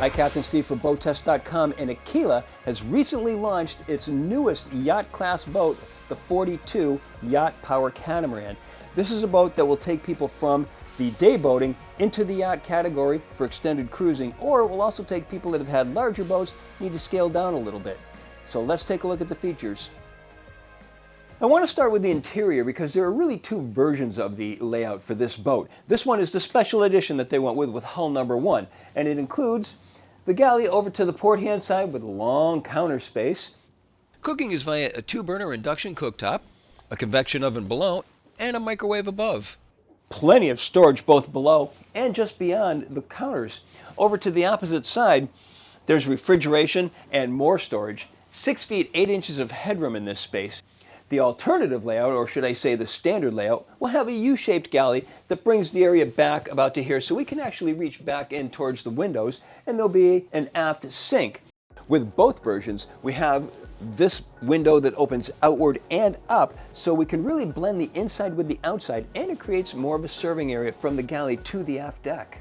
Hi, Captain Steve for BoatTest.com and Aquila has recently launched its newest yacht class boat, the 42 Yacht Power Catamaran. This is a boat that will take people from the day boating into the yacht category for extended cruising, or it will also take people that have had larger boats, need to scale down a little bit. So let's take a look at the features. I want to start with the interior because there are really two versions of the layout for this boat. This one is the special edition that they went with with hull number one, and it includes the galley over to the port hand side with a long counter space. Cooking is via a two-burner induction cooktop, a convection oven below, and a microwave above. Plenty of storage both below and just beyond the counters. Over to the opposite side, there's refrigeration and more storage. Six feet, eight inches of headroom in this space. The alternative layout, or should I say the standard layout, will have a U-shaped galley that brings the area back about to here so we can actually reach back in towards the windows and there'll be an aft sink. With both versions, we have this window that opens outward and up so we can really blend the inside with the outside and it creates more of a serving area from the galley to the aft deck.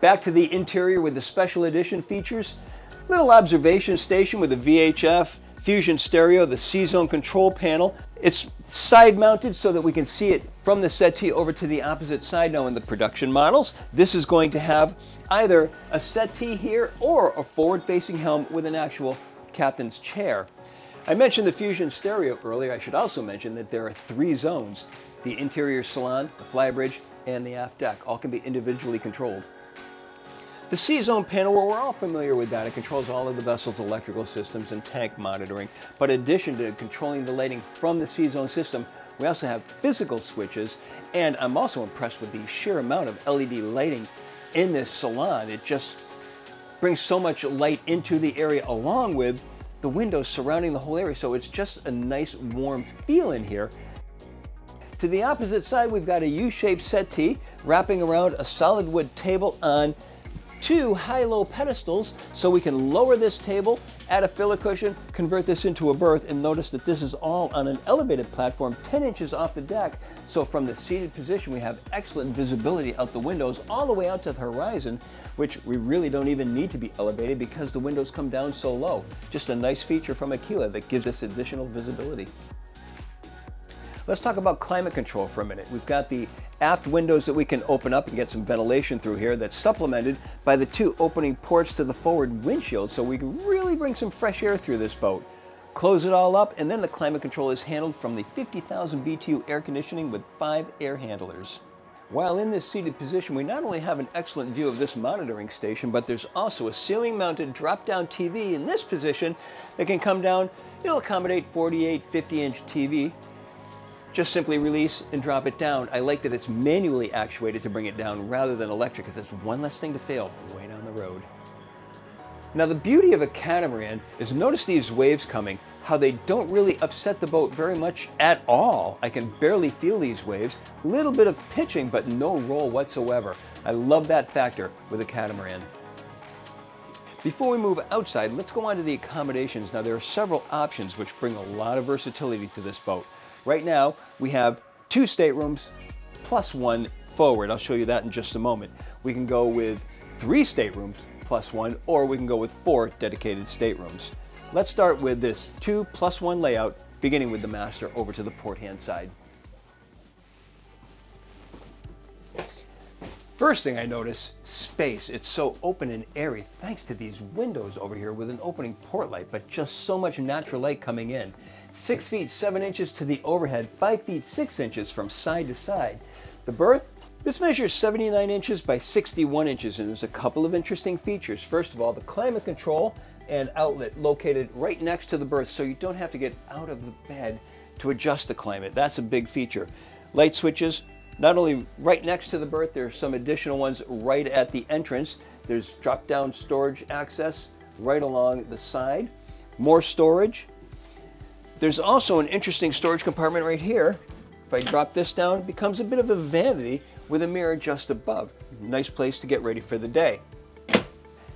Back to the interior with the special edition features, little observation station with a VHF, Fusion stereo, the C-Zone control panel. It's side mounted so that we can see it from the settee over to the opposite side now in the production models. This is going to have either a settee here or a forward facing helm with an actual captain's chair. I mentioned the Fusion stereo earlier. I should also mention that there are three zones. The interior salon, the flybridge, and the aft deck all can be individually controlled. The C-Zone panel, well, we're all familiar with that. It controls all of the vessel's electrical systems and tank monitoring. But in addition to controlling the lighting from the C-Zone system, we also have physical switches. And I'm also impressed with the sheer amount of LED lighting in this salon. It just brings so much light into the area along with the windows surrounding the whole area. So it's just a nice warm feel in here. To the opposite side, we've got a U-shaped settee wrapping around a solid wood table on two high-low pedestals so we can lower this table, add a filler cushion, convert this into a berth, and notice that this is all on an elevated platform 10 inches off the deck. So from the seated position, we have excellent visibility out the windows all the way out to the horizon, which we really don't even need to be elevated because the windows come down so low. Just a nice feature from Aquila that gives us additional visibility. Let's talk about climate control for a minute. We've got the aft windows that we can open up and get some ventilation through here that's supplemented by the two opening ports to the forward windshield so we can really bring some fresh air through this boat. Close it all up and then the climate control is handled from the 50,000 BTU air conditioning with five air handlers. While in this seated position, we not only have an excellent view of this monitoring station, but there's also a ceiling mounted drop-down TV in this position that can come down. It'll accommodate 48, 50 inch TV just simply release and drop it down. I like that it's manually actuated to bring it down rather than electric because that's one less thing to fail way down the road. Now the beauty of a catamaran is notice these waves coming, how they don't really upset the boat very much at all. I can barely feel these waves. Little bit of pitching, but no roll whatsoever. I love that factor with a catamaran. Before we move outside, let's go on to the accommodations. Now there are several options which bring a lot of versatility to this boat. Right now, we have two staterooms plus one forward. I'll show you that in just a moment. We can go with three staterooms plus one, or we can go with four dedicated staterooms. Let's start with this two plus one layout, beginning with the master over to the port hand side. First thing I notice, space. It's so open and airy thanks to these windows over here with an opening port light, but just so much natural light coming in. 6 feet 7 inches to the overhead, 5 feet 6 inches from side to side. The berth, this measures 79 inches by 61 inches and there's a couple of interesting features. First of all, the climate control and outlet located right next to the berth so you don't have to get out of the bed to adjust the climate. That's a big feature. Light switches, not only right next to the berth, there are some additional ones right at the entrance. There's drop-down storage access right along the side. More storage, there's also an interesting storage compartment right here. If I drop this down, it becomes a bit of a vanity with a mirror just above. Nice place to get ready for the day.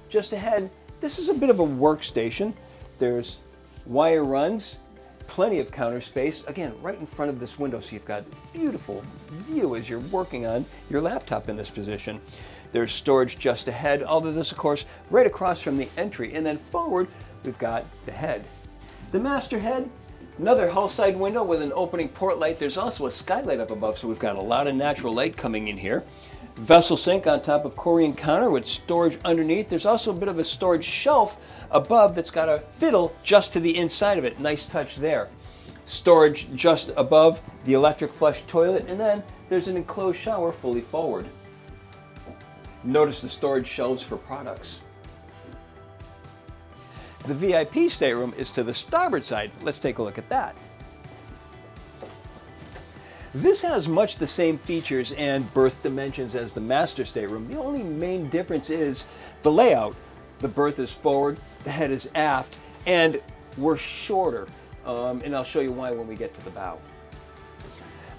Just ahead, this is a bit of a workstation. There's wire runs, Plenty of counter space, again, right in front of this window, so you've got beautiful view as you're working on your laptop in this position. There's storage just ahead, although this, of course, right across from the entry. And then forward, we've got the head. The master head, another hull side window with an opening port light. There's also a skylight up above, so we've got a lot of natural light coming in here. Vessel sink on top of Corian counter with storage underneath. There's also a bit of a storage shelf above that's got a fiddle just to the inside of it. Nice touch there. Storage just above the electric flush toilet, and then there's an enclosed shower fully forward. Notice the storage shelves for products. The VIP stateroom is to the starboard side. Let's take a look at that. This has much the same features and berth dimensions as the master stateroom. The only main difference is the layout. The berth is forward, the head is aft, and we're shorter. Um, and I'll show you why when we get to the bow.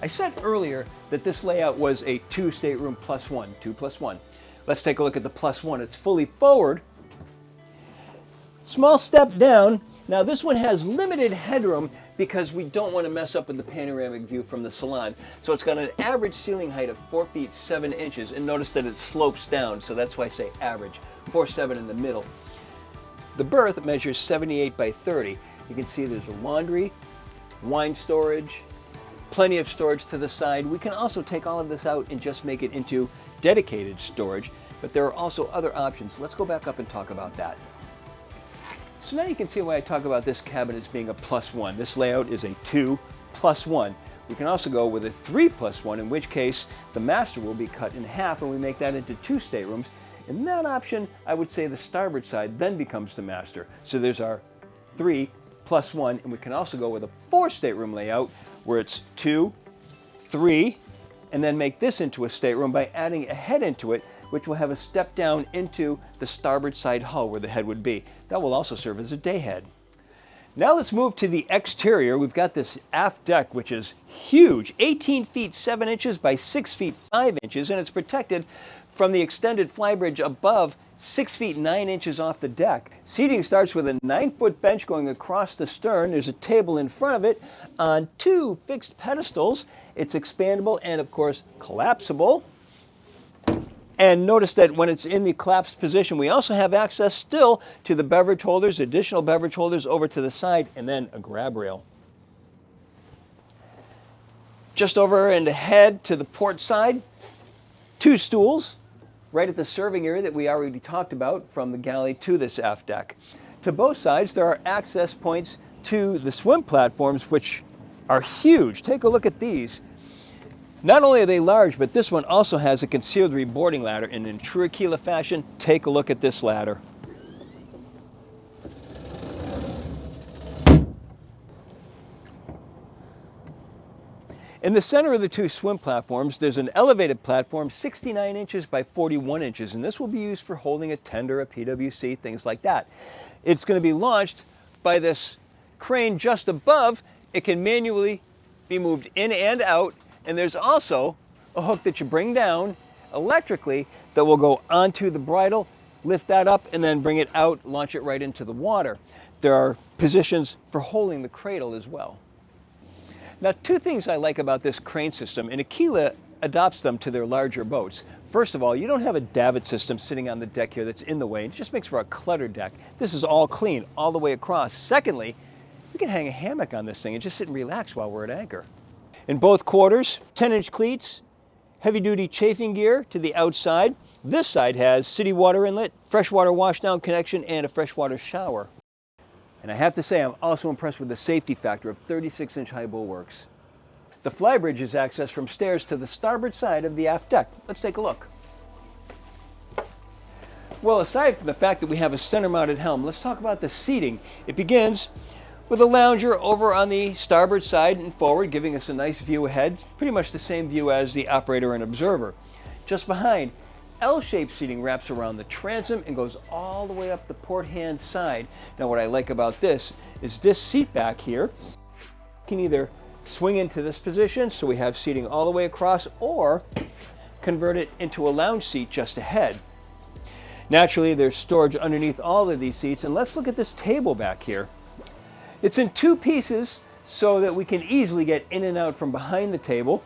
I said earlier that this layout was a two stateroom plus one, two plus one. Let's take a look at the plus one. It's fully forward. Small step down. Now this one has limited headroom because we don't want to mess up with the panoramic view from the salon. So it's got an average ceiling height of 4 feet 7 inches and notice that it slopes down so that's why I say average, 4 7 in the middle. The berth measures 78 by 30. You can see there's a laundry, wine storage, plenty of storage to the side. We can also take all of this out and just make it into dedicated storage, but there are also other options. Let's go back up and talk about that. So now you can see why I talk about this cabin as being a plus one. This layout is a two plus one. We can also go with a three plus one, in which case the master will be cut in half and we make that into two staterooms. In that option, I would say the starboard side then becomes the master. So there's our three plus one, and we can also go with a four stateroom layout where it's two, three, and then make this into a stateroom by adding a head into it, which will have a step down into the starboard side hull where the head would be. That will also serve as a day head. Now let's move to the exterior. We've got this aft deck, which is huge, 18 feet 7 inches by 6 feet 5 inches, and it's protected from the extended flybridge above 6 feet 9 inches off the deck. Seating starts with a 9 foot bench going across the stern. There's a table in front of it on two fixed pedestals. It's expandable and of course collapsible. And notice that when it's in the collapsed position, we also have access still to the beverage holders, additional beverage holders over to the side, and then a grab rail. Just over and ahead to the port side, two stools, right at the serving area that we already talked about from the galley to this aft deck. To both sides, there are access points to the swim platforms, which are huge. Take a look at these. Not only are they large, but this one also has a concealed reboarding ladder. And in true Aquila fashion, take a look at this ladder. In the center of the two swim platforms, there's an elevated platform 69 inches by 41 inches, and this will be used for holding a tender, a PWC, things like that. It's going to be launched by this crane just above. It can manually be moved in and out, and there's also a hook that you bring down electrically that will go onto the bridle, lift that up, and then bring it out, launch it right into the water. There are positions for holding the cradle as well. Now, two things I like about this crane system, and Aquila adopts them to their larger boats. First of all, you don't have a davit system sitting on the deck here that's in the way. It just makes for a cluttered deck. This is all clean all the way across. Secondly, we can hang a hammock on this thing and just sit and relax while we're at anchor. In both quarters, 10-inch cleats, heavy-duty chafing gear to the outside. This side has city water inlet, freshwater washdown connection, and a freshwater shower. And I have to say, I'm also impressed with the safety factor of 36-inch high bulwarks. The flybridge is accessed from stairs to the starboard side of the aft deck. Let's take a look. Well, aside from the fact that we have a center-mounted helm, let's talk about the seating. It begins with a lounger over on the starboard side and forward, giving us a nice view ahead, pretty much the same view as the operator and observer. Just behind, L-shaped seating wraps around the transom and goes all the way up the port hand side. Now what I like about this is this seat back here can either swing into this position so we have seating all the way across or convert it into a lounge seat just ahead. Naturally there's storage underneath all of these seats and let's look at this table back here. It's in two pieces so that we can easily get in and out from behind the table.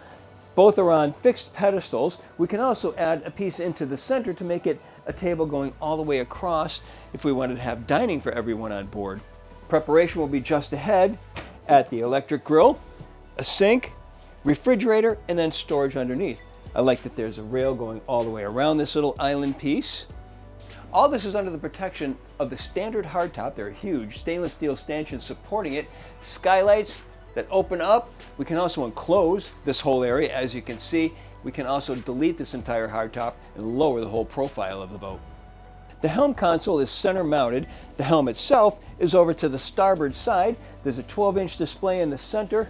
Both are on fixed pedestals. We can also add a piece into the center to make it a table going all the way across if we wanted to have dining for everyone on board. Preparation will be just ahead at the electric grill, a sink, refrigerator, and then storage underneath. I like that there's a rail going all the way around this little island piece. All this is under the protection of the standard hardtop. They're huge stainless steel stanchions supporting it, skylights that open up. We can also enclose this whole area. As you can see, we can also delete this entire hardtop and lower the whole profile of the boat. The helm console is center mounted. The helm itself is over to the starboard side. There's a 12 inch display in the center,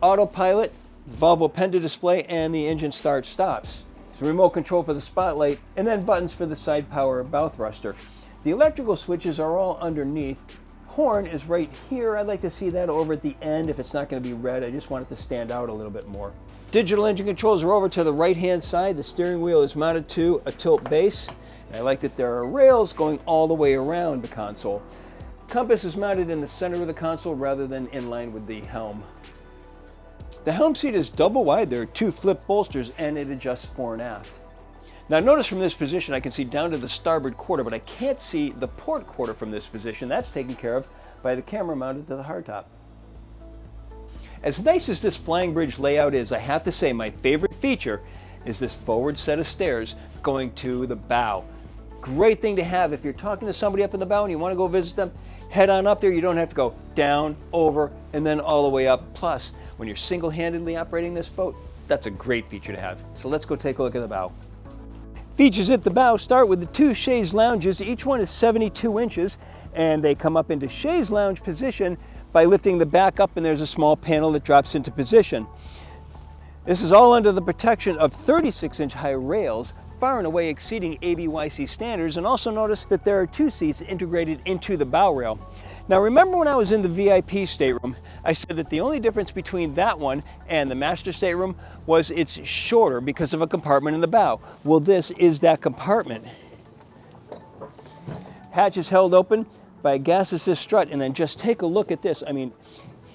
autopilot, Volvo Penta display, and the engine start stops. So remote control for the spotlight, and then buttons for the side power bow thruster. The electrical switches are all underneath. Horn is right here. I'd like to see that over at the end if it's not going to be red. I just want it to stand out a little bit more. Digital engine controls are over to the right-hand side. The steering wheel is mounted to a tilt base. And I like that there are rails going all the way around the console. Compass is mounted in the center of the console rather than in line with the helm. The helm seat is double wide. There are two flip bolsters and it adjusts fore and aft. Now notice from this position I can see down to the starboard quarter, but I can't see the port quarter from this position. That's taken care of by the camera mounted to the hardtop. As nice as this flying bridge layout is, I have to say my favorite feature is this forward set of stairs going to the bow. Great thing to have if you're talking to somebody up in the bow and you want to go visit them, head on up there. You don't have to go down, over, and then all the way up. Plus, when you're single-handedly operating this boat, that's a great feature to have. So let's go take a look at the bow. Features at the bow start with the two chaise lounges. Each one is 72 inches, and they come up into chaise lounge position by lifting the back up, and there's a small panel that drops into position. This is all under the protection of 36-inch high rails far and away exceeding ABYC standards and also notice that there are two seats integrated into the bow rail. Now remember when I was in the VIP stateroom, I said that the only difference between that one and the master stateroom was it's shorter because of a compartment in the bow. Well, this is that compartment. Hatch is held open by a gas assist strut and then just take a look at this. I mean,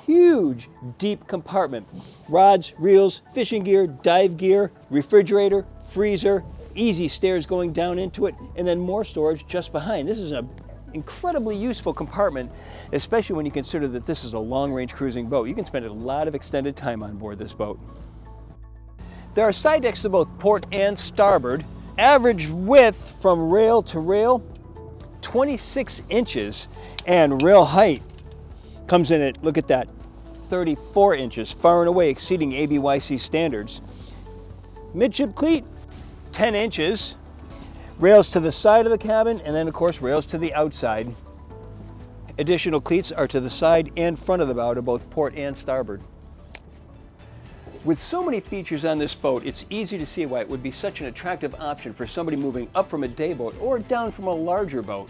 huge deep compartment. Rods, reels, fishing gear, dive gear, refrigerator, freezer, easy stairs going down into it, and then more storage just behind. This is an incredibly useful compartment, especially when you consider that this is a long-range cruising boat. You can spend a lot of extended time on board this boat. There are side decks to both port and starboard. Average width from rail to rail, 26 inches, and rail height comes in at, look at that, 34 inches, far and away exceeding ABYC standards. Midship cleat, 10 inches, rails to the side of the cabin, and then of course rails to the outside. Additional cleats are to the side and front of the bow to both port and starboard. With so many features on this boat, it's easy to see why it would be such an attractive option for somebody moving up from a day boat or down from a larger boat.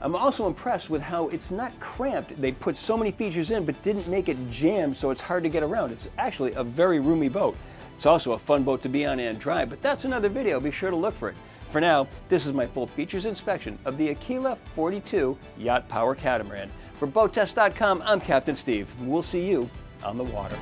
I'm also impressed with how it's not cramped. They put so many features in but didn't make it jammed so it's hard to get around. It's actually a very roomy boat. It's also a fun boat to be on and drive, but that's another video. Be sure to look for it. For now, this is my full features inspection of the Aquila 42 Yacht Power Catamaran. For BoatTest.com, I'm Captain Steve. We'll see you on the water.